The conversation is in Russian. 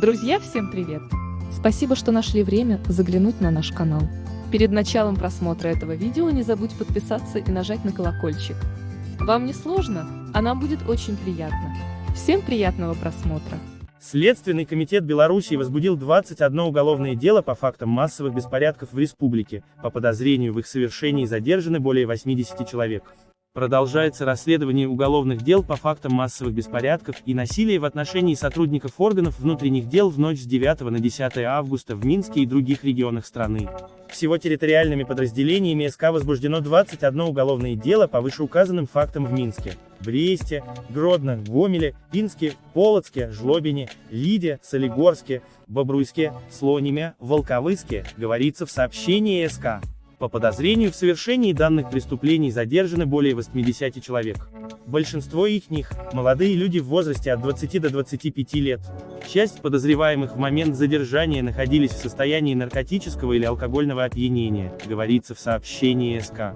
Друзья, всем привет! Спасибо, что нашли время заглянуть на наш канал. Перед началом просмотра этого видео не забудь подписаться и нажать на колокольчик. Вам не сложно, а нам будет очень приятно. Всем приятного просмотра! Следственный комитет Беларуси возбудил 21 уголовное дело по фактам массовых беспорядков в республике, по подозрению в их совершении задержаны более 80 человек. Продолжается расследование уголовных дел по фактам массовых беспорядков и насилия в отношении сотрудников органов внутренних дел в ночь с 9 на 10 августа в Минске и других регионах страны. Всего территориальными подразделениями СК возбуждено 21 уголовное дело по вышеуказанным фактам в Минске, Бресте, Гродно, Гомеле, Пинске, Полоцке, Жлобине, Лиде, Солигорске, Бобруйске, Слониме, Волковыске, говорится в сообщении СК. По подозрению в совершении данных преступлений задержаны более 80 человек. Большинство их них – молодые люди в возрасте от 20 до 25 лет. Часть подозреваемых в момент задержания находились в состоянии наркотического или алкогольного опьянения, говорится в сообщении СК.